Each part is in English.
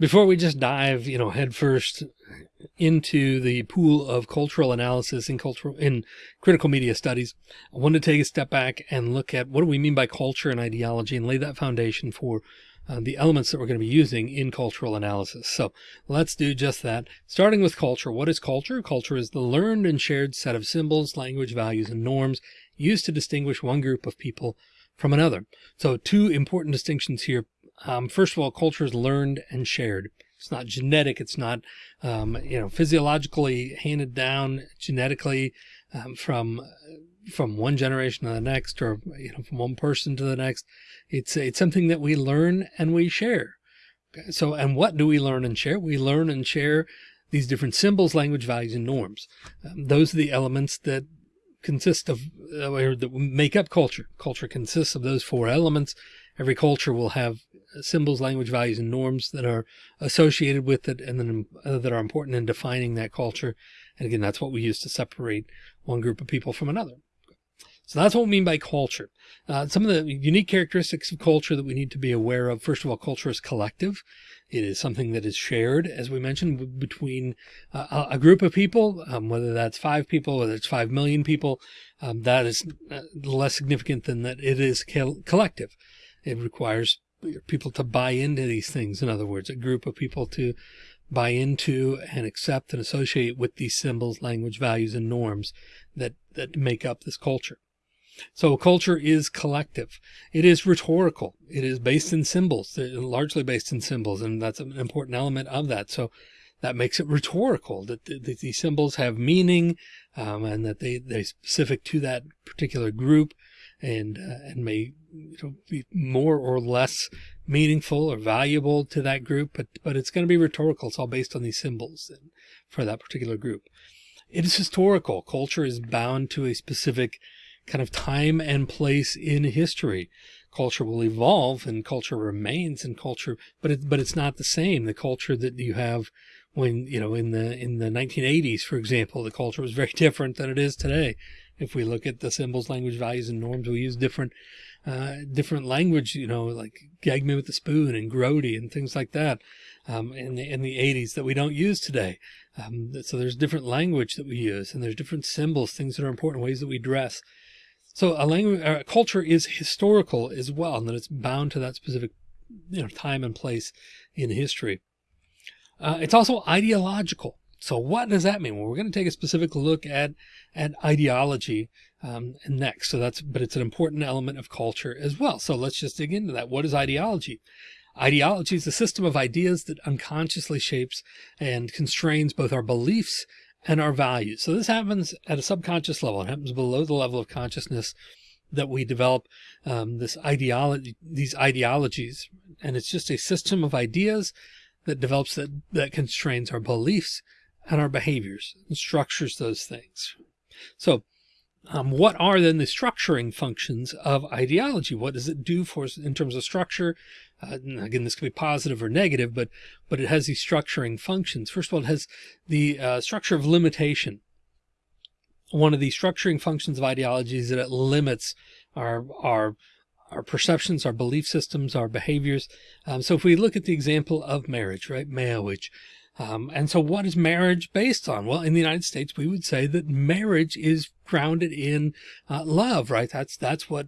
before we just dive, you know, headfirst into the pool of cultural analysis in cultural in critical media studies, I want to take a step back and look at what do we mean by culture and ideology and lay that foundation for uh, the elements that we're going to be using in cultural analysis. So let's do just that. Starting with culture. What is culture? Culture is the learned and shared set of symbols, language, values, and norms used to distinguish one group of people from another. So two important distinctions here. Um, first of all, culture is learned and shared. It's not genetic. It's not, um, you know, physiologically handed down genetically um, from from one generation to the next, or you know, from one person to the next. It's it's something that we learn and we share. Okay? So, and what do we learn and share? We learn and share these different symbols, language, values, and norms. Um, those are the elements that consist of uh, or that make up culture. Culture consists of those four elements. Every culture will have symbols, language, values, and norms that are associated with it and then uh, that are important in defining that culture. And again, that's what we use to separate one group of people from another. So that's what we mean by culture. Uh, some of the unique characteristics of culture that we need to be aware of. First of all, culture is collective. It is something that is shared, as we mentioned, between uh, a group of people, um, whether that's five people, whether it's 5 million people, um, that is uh, less significant than that it is collective. It requires people to buy into these things. In other words, a group of people to buy into and accept and associate with these symbols, language, values, and norms that, that make up this culture. So culture is collective. It is rhetorical. It is based in symbols, largely based in symbols. And that's an important element of that. So that makes it rhetorical that, that these symbols have meaning um, and that they, they're specific to that particular group and, uh, and may you know, be more or less meaningful or valuable to that group, but, but it's going to be rhetorical. It's all based on these symbols for that particular group. It is historical. Culture is bound to a specific kind of time and place in history. Culture will evolve and culture remains in culture, but it, but it's not the same. The culture that you have when, you know, in the, in the 1980s, for example, the culture was very different than it is today. If we look at the symbols, language, values, and norms, we use different, uh, different language, you know, like gag me with a spoon and grody and things like that, um, in the, in the 80s that we don't use today. Um, so there's different language that we use and there's different symbols, things that are important, ways that we dress. So a language, a culture is historical as well, and that it's bound to that specific you know, time and place in history. Uh, it's also ideological. So what does that mean? Well, we're going to take a specific look at, at ideology um, next. So that's, but it's an important element of culture as well. So let's just dig into that. What is ideology? Ideology is a system of ideas that unconsciously shapes and constrains both our beliefs and our values. So this happens at a subconscious level. It happens below the level of consciousness that we develop um, this ideology, these ideologies. And it's just a system of ideas that develops that, that constrains our beliefs and our behaviors and structures those things. So um, what are then the structuring functions of ideology? What does it do for us in terms of structure? Uh, again, this could be positive or negative, but, but it has these structuring functions. First of all, it has the uh, structure of limitation. One of the structuring functions of ideology is that it limits our, our, our perceptions, our belief systems, our behaviors. Um, so if we look at the example of marriage, right? Marriage. Um, and so what is marriage based on? Well, in the United States, we would say that marriage is grounded in uh, love, right? That's, that's what,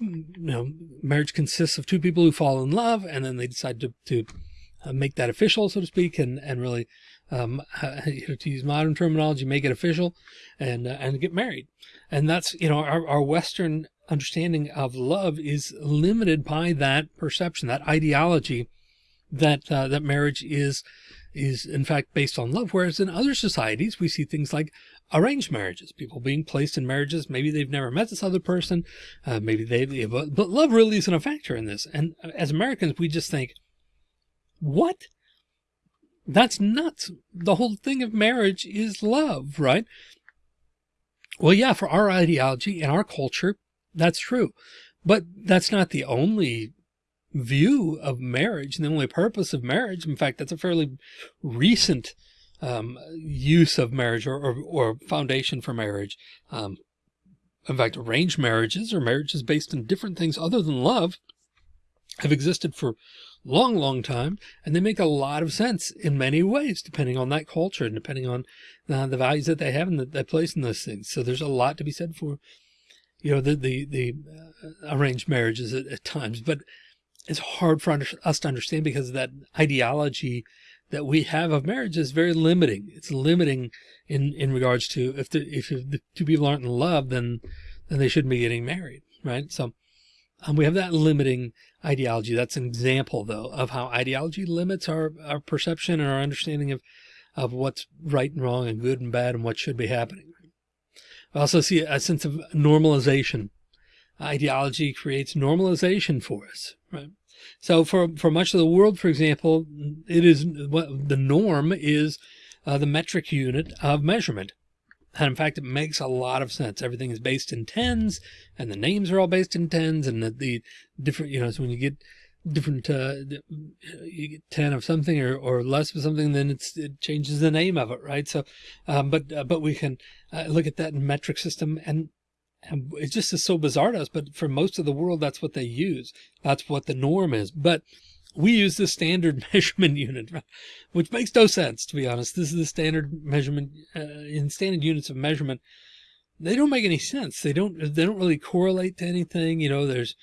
you know, marriage consists of two people who fall in love and then they decide to, to uh, make that official, so to speak, and, and really, um, to use modern terminology, make it official and, uh, and get married. And that's, you know, our, our Western understanding of love is limited by that perception, that ideology that, uh, that marriage is, is in fact based on love. Whereas in other societies, we see things like arranged marriages, people being placed in marriages. Maybe they've never met this other person. Uh, maybe they, but, but love really isn't a factor in this. And as Americans, we just think, what? That's nuts. The whole thing of marriage is love, right? Well, yeah, for our ideology and our culture, that's true. But that's not the only view of marriage and the only purpose of marriage. In fact, that's a fairly recent um, use of marriage or, or, or, foundation for marriage. Um, in fact, arranged marriages or marriages based on different things other than love have existed for long, long time, and they make a lot of sense in many ways, depending on that culture and depending on uh, the values that they have and that they place in those things. So there's a lot to be said for, you know, the the the uh, arranged marriages at, at, times, but it's hard for us to understand because that ideology that we have of marriage is very limiting. It's limiting in in regards to if the if the two people aren't in love, then then they shouldn't be getting married, right? So um, we have that limiting ideology. That's an example, though, of how ideology limits our, our perception and our understanding of, of what's right and wrong and good and bad and what should be happening. I also see a sense of normalization. Ideology creates normalization for us, right? So for, for much of the world, for example, it is what the norm is uh, the metric unit of measurement. And in fact, it makes a lot of sense. Everything is based in tens and the names are all based in tens and the, the different, you know, so when you get different, uh, you get 10 of something or, or less of something, then it's, it changes the name of it. Right. So, um, but, uh, but we can uh, look at that in metric system and, and it just is so bizarre to us, but for most of the world, that's what they use. That's what the norm is. But we use the standard measurement unit, which makes no sense, to be honest. This is the standard measurement uh, in standard units of measurement. They don't make any sense. They don't, they don't really correlate to anything. You know, there's,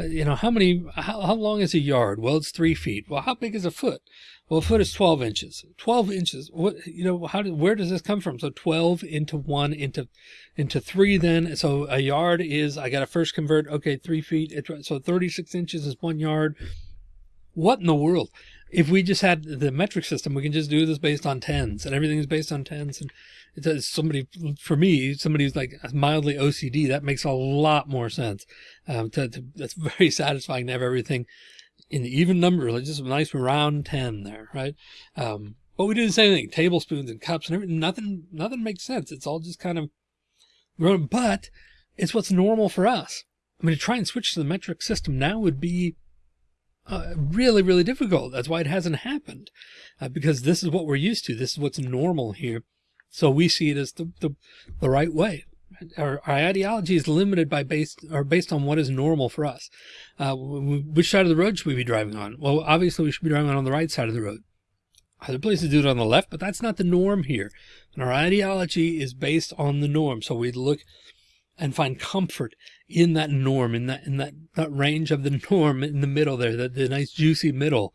Uh, you know, how many, how, how long is a yard? Well, it's three feet. Well, how big is a foot? Well, a foot is 12 inches, 12 inches. What, you know, how did, where does this come from? So 12 into one into, into three then. So a yard is, I got to first convert, okay, three feet. So 36 inches is one yard what in the world? If we just had the metric system, we can just do this based on tens and everything is based on tens. And it's somebody, for me, somebody who's like mildly OCD, that makes a lot more sense. Um, to, to, that's very satisfying to have everything in the even number, like just a nice round 10 there, right? Um, but we do the same thing, tablespoons and cups and everything. Nothing, nothing makes sense. It's all just kind of grown, but it's what's normal for us. I mean, to try and switch to the metric system now would be uh, really, really difficult. That's why it hasn't happened uh, because this is what we're used to. This is what's normal here. So we see it as the, the, the right way. Our, our, ideology is limited by based or based on what is normal for us. Uh, which side of the road should we be driving on? Well, obviously we should be driving on the right side of the road. Other places do it on the left, but that's not the norm here. And our ideology is based on the norm. So we look and find comfort in that norm, in that, in that, that range of the norm in the middle there, the, the nice juicy middle,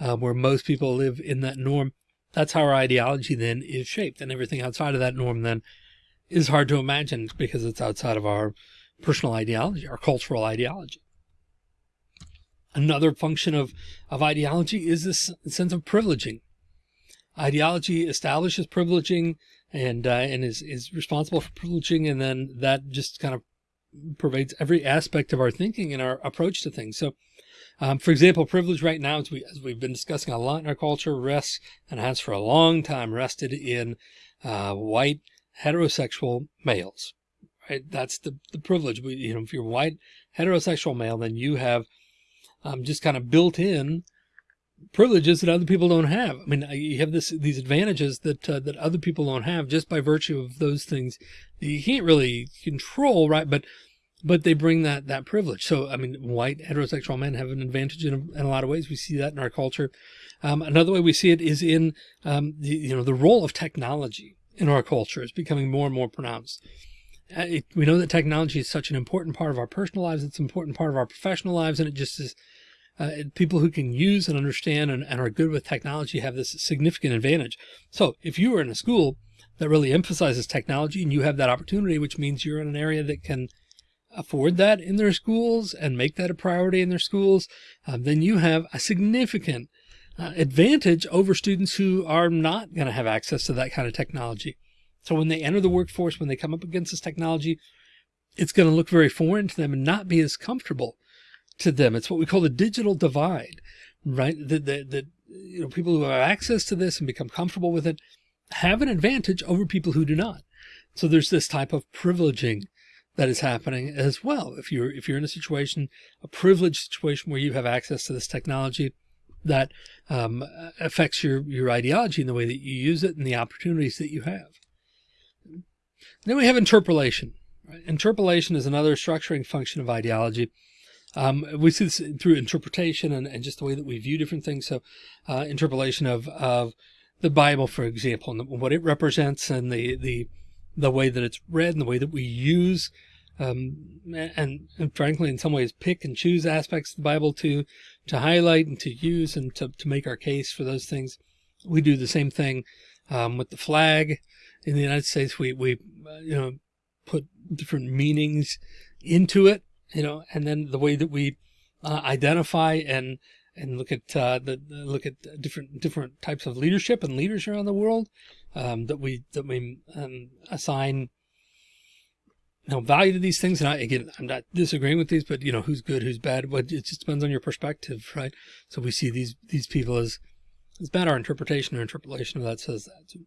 uh, where most people live in that norm. That's how our ideology then is shaped and everything outside of that norm then is hard to imagine because it's outside of our personal ideology, our cultural ideology. Another function of, of ideology is this sense of privileging. Ideology establishes privileging and uh, and is is responsible for privileging, and then that just kind of pervades every aspect of our thinking and our approach to things. So, um, for example, privilege right now, as we as we've been discussing a lot in our culture, rests and has for a long time rested in uh, white heterosexual males. Right, that's the the privilege. We, you know, if you're white heterosexual male, then you have um, just kind of built in privileges that other people don't have. I mean, you have this, these advantages that, uh, that other people don't have just by virtue of those things that you can't really control, right? But, but they bring that, that privilege. So, I mean, white heterosexual men have an advantage in a, in a lot of ways. We see that in our culture. Um, another way we see it is in, um, the, you know, the role of technology in our culture is becoming more and more pronounced. Uh, it, we know that technology is such an important part of our personal lives. It's an important part of our professional lives. And it just is, uh, people who can use and understand and, and, are good with technology have this significant advantage. So if you are in a school that really emphasizes technology and you have that opportunity, which means you're in an area that can afford that in their schools and make that a priority in their schools, um, then you have a significant uh, advantage over students who are not going to have access to that kind of technology. So when they enter the workforce, when they come up against this technology, it's going to look very foreign to them and not be as comfortable to them. It's what we call the digital divide, right? That, that, that, you know, people who have access to this and become comfortable with it have an advantage over people who do not. So there's this type of privileging that is happening as well. If you're, if you're in a situation, a privileged situation where you have access to this technology that um, affects your, your ideology in the way that you use it and the opportunities that you have. Then we have interpolation. Interpolation is another structuring function of ideology. Um, we see this through interpretation and, and, just the way that we view different things. So, uh, interpolation of, of the Bible, for example, and what it represents and the, the, the way that it's read and the way that we use, um, and, and, frankly, in some ways, pick and choose aspects of the Bible to, to highlight and to use and to, to make our case for those things. We do the same thing, um, with the flag in the United States. We, we, uh, you know, put different meanings into it, you know, and then the way that we uh, identify and and look at uh, the look at different different types of leadership and leaders around the world um, that we that we um, assign you know value to these things. And I, again, I'm not disagreeing with these, but you know who's good, who's bad. But it just depends on your perspective, right? So we see these these people as as bad. Our interpretation or interpolation of that says that. So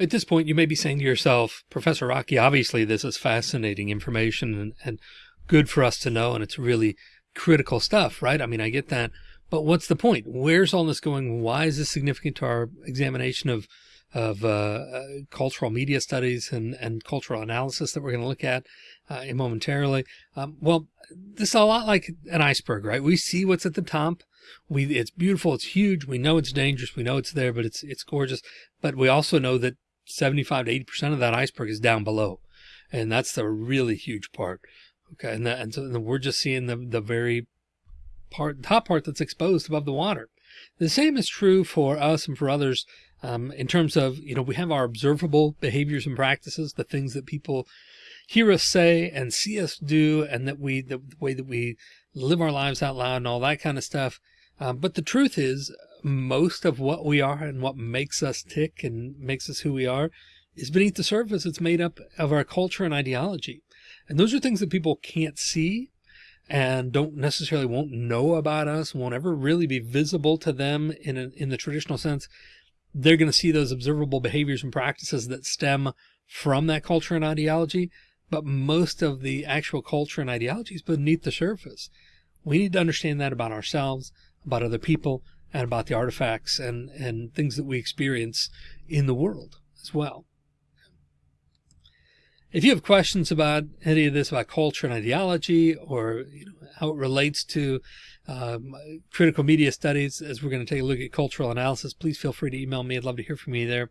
at this point, you may be saying to yourself, Professor Rocky, obviously this is fascinating information and, and good for us to know. And it's really critical stuff, right? I mean, I get that. But what's the point? Where's all this going? Why is this significant to our examination of of uh, uh, cultural media studies and, and cultural analysis that we're going to look at uh, momentarily. Um, well, this is a lot like an iceberg, right? We see what's at the top. We it's beautiful, it's huge. We know it's dangerous. We know it's there, but it's it's gorgeous. But we also know that 75 to 80 percent of that iceberg is down below, and that's the really huge part. Okay, and that, and so we're just seeing the the very part top part that's exposed above the water. The same is true for us and for others um, in terms of, you know, we have our observable behaviors and practices, the things that people hear us say and see us do, and that we, the, the way that we live our lives out loud and all that kind of stuff. Um, but the truth is most of what we are and what makes us tick and makes us who we are is beneath the surface. It's made up of our culture and ideology. And those are things that people can't see and don't necessarily won't know about us, won't ever really be visible to them in a, in the traditional sense they're going to see those observable behaviors and practices that stem from that culture and ideology. But most of the actual culture and ideology is beneath the surface. We need to understand that about ourselves, about other people, and about the artifacts and, and things that we experience in the world as well. If you have questions about any of this, about culture and ideology, or you know, how it relates to um, critical media studies, as we're going to take a look at cultural analysis, please feel free to email me. I'd love to hear from you there.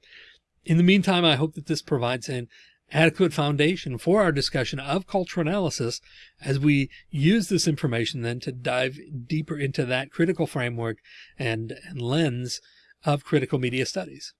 In the meantime, I hope that this provides an adequate foundation for our discussion of cultural analysis as we use this information then to dive deeper into that critical framework and, and lens of critical media studies.